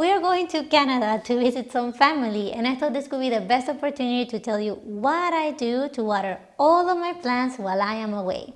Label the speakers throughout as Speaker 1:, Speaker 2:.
Speaker 1: we are going to Canada to visit some family and I thought this could be the best opportunity to tell you what I do to water all of my plants while I am away.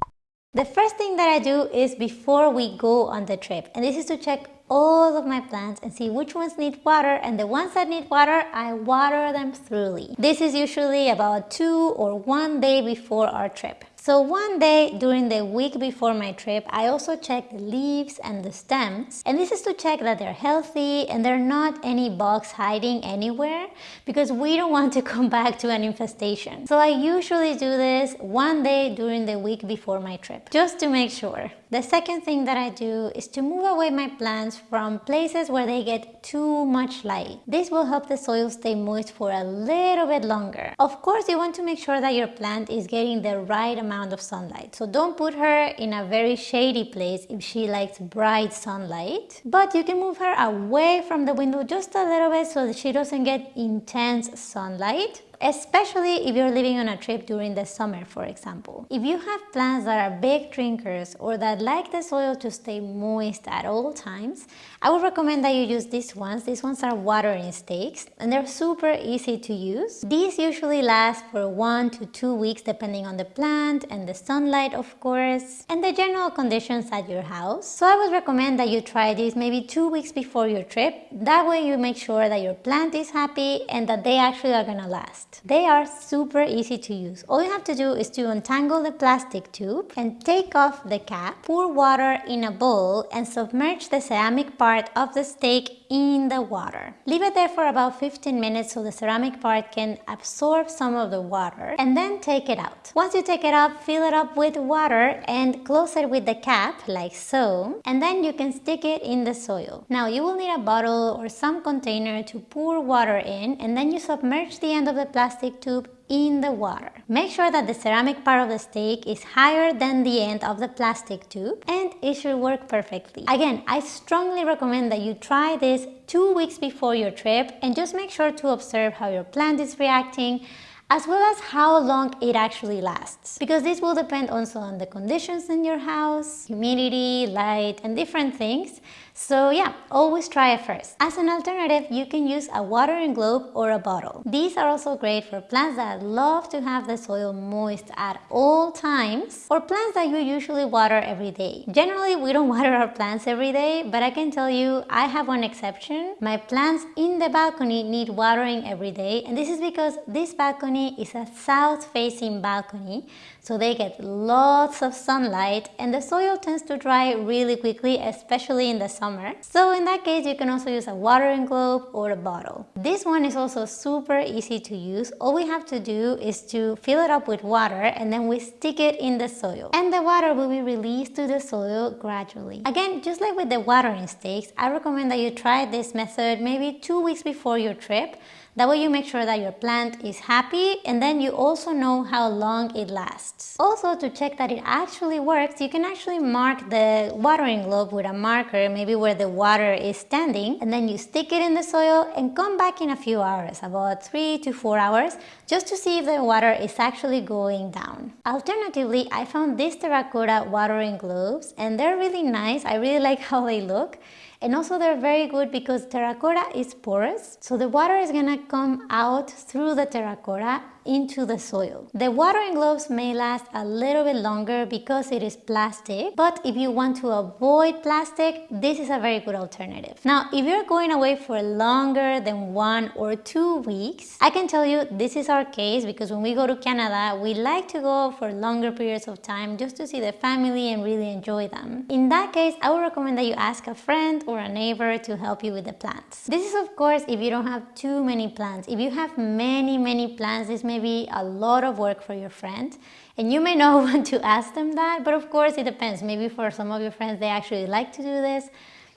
Speaker 1: The first thing that I do is before we go on the trip and this is to check all of my plants and see which ones need water and the ones that need water I water them thoroughly. This is usually about two or one day before our trip. So one day during the week before my trip, I also check the leaves and the stems. And this is to check that they're healthy and there are not any bugs hiding anywhere because we don't want to come back to an infestation. So I usually do this one day during the week before my trip, just to make sure. The second thing that I do is to move away my plants from places where they get too much light. This will help the soil stay moist for a little bit longer. Of course, you want to make sure that your plant is getting the right amount of sunlight. So don't put her in a very shady place if she likes bright sunlight. But you can move her away from the window just a little bit so that she doesn't get intense sunlight especially if you're living on a trip during the summer, for example. If you have plants that are big drinkers or that like the soil to stay moist at all times, I would recommend that you use these ones. These ones are watering stakes and they're super easy to use. These usually last for one to two weeks depending on the plant and the sunlight, of course, and the general conditions at your house. So I would recommend that you try these maybe two weeks before your trip. That way you make sure that your plant is happy and that they actually are gonna last. They are super easy to use. All you have to do is to untangle the plastic tube and take off the cap, pour water in a bowl and submerge the ceramic part of the stake in the water. Leave it there for about 15 minutes so the ceramic part can absorb some of the water and then take it out. Once you take it out, fill it up with water and close it with the cap like so and then you can stick it in the soil. Now you will need a bottle or some container to pour water in and then you submerge the end of the plastic tube in the water. Make sure that the ceramic part of the stake is higher than the end of the plastic tube and it should work perfectly. Again, I strongly recommend that you try this two weeks before your trip and just make sure to observe how your plant is reacting as well as how long it actually lasts because this will depend also on the conditions in your house, humidity, light and different things so yeah, always try it first. As an alternative, you can use a watering globe or a bottle. These are also great for plants that love to have the soil moist at all times or plants that you usually water every day. Generally, we don't water our plants every day, but I can tell you I have one exception. My plants in the balcony need watering every day and this is because this balcony is a south-facing balcony so they get lots of sunlight and the soil tends to dry really quickly, especially in the summer. So in that case, you can also use a watering globe or a bottle. This one is also super easy to use. All we have to do is to fill it up with water and then we stick it in the soil. And the water will be released to the soil gradually. Again, just like with the watering stakes, I recommend that you try this method maybe two weeks before your trip that way you make sure that your plant is happy and then you also know how long it lasts. Also to check that it actually works, you can actually mark the watering globe with a marker, maybe where the water is standing, and then you stick it in the soil and come back in a few hours, about three to four hours, just to see if the water is actually going down. Alternatively, I found these terracotta watering globes and they're really nice. I really like how they look. And also they're very good because terracotta is porous, so the water is gonna come out through the terracotta into the soil. The watering globes may last a little bit longer because it is plastic, but if you want to avoid plastic, this is a very good alternative. Now, if you're going away for longer than one or two weeks, I can tell you this is our case because when we go to Canada, we like to go for longer periods of time just to see the family and really enjoy them. In that case, I would recommend that you ask a friend or a neighbor to help you with the plants. This is of course if you don't have too many plants. If you have many, many plants, this may may be a lot of work for your friend and you may not want to ask them that, but of course it depends. Maybe for some of your friends, they actually like to do this.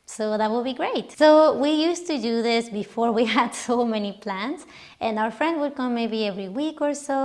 Speaker 1: So that will be great. So we used to do this before we had so many plants and our friend would come maybe every week or so.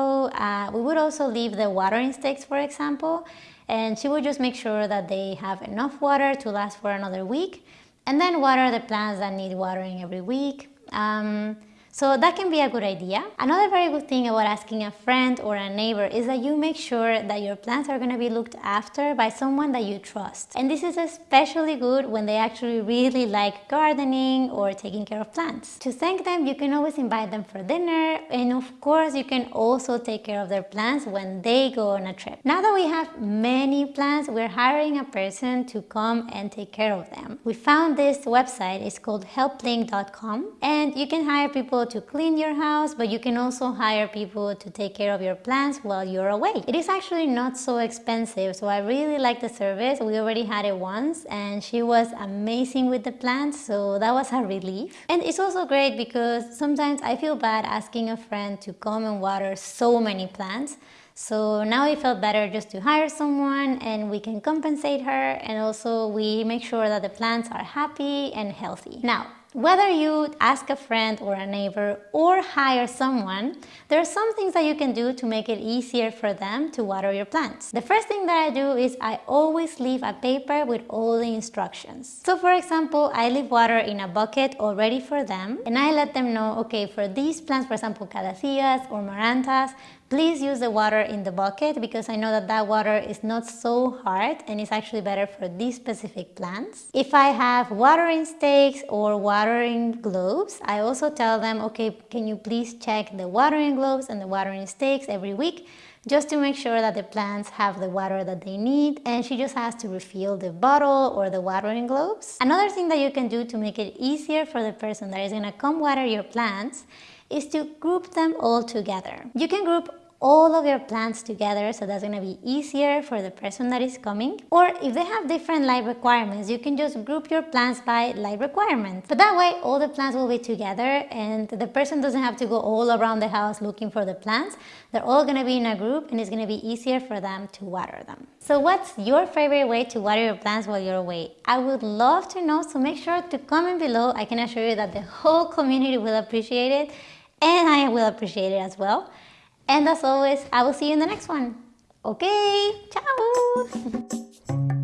Speaker 1: Uh, we would also leave the watering stakes, for example, and she would just make sure that they have enough water to last for another week and then water the plants that need watering every week. Um, So that can be a good idea. Another very good thing about asking a friend or a neighbor is that you make sure that your plants are going to be looked after by someone that you trust. And this is especially good when they actually really like gardening or taking care of plants. To thank them, you can always invite them for dinner and of course you can also take care of their plants when they go on a trip. Now that we have many plants, we're hiring a person to come and take care of them. We found this website, it's called helpling.com and you can hire people to clean your house, but you can also hire people to take care of your plants while you're away. It is actually not so expensive, so I really like the service. We already had it once and she was amazing with the plants, so that was a relief. And it's also great because sometimes I feel bad asking a friend to come and water so many plants. So now it felt better just to hire someone and we can compensate her and also we make sure that the plants are happy and healthy. Now, whether you ask a friend or a neighbor or hire someone, there are some things that you can do to make it easier for them to water your plants. The first thing that I do is I always leave a paper with all the instructions. So for example, I leave water in a bucket already for them and I let them know, okay, for these plants, for example, calatheas or marantas, Please use the water in the bucket because I know that that water is not so hard and it's actually better for these specific plants. If I have watering stakes or watering globes, I also tell them, okay, can you please check the watering globes and the watering stakes every week just to make sure that the plants have the water that they need and she just has to refill the bottle or the watering globes. Another thing that you can do to make it easier for the person that is going to come water your plants is to group them all together. You can group all of your plants together so that's going to be easier for the person that is coming. Or if they have different light requirements you can just group your plants by light requirements. But that way all the plants will be together and the person doesn't have to go all around the house looking for the plants they're all going to be in a group and it's going to be easier for them to water them. So what's your favorite way to water your plants while you're away? I would love to know so make sure to comment below. I can assure you that the whole community will appreciate it and i will appreciate it as well and as always, I will see you in the next one. Okay, ciao!